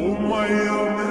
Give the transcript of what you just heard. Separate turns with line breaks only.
Oh my, oh my.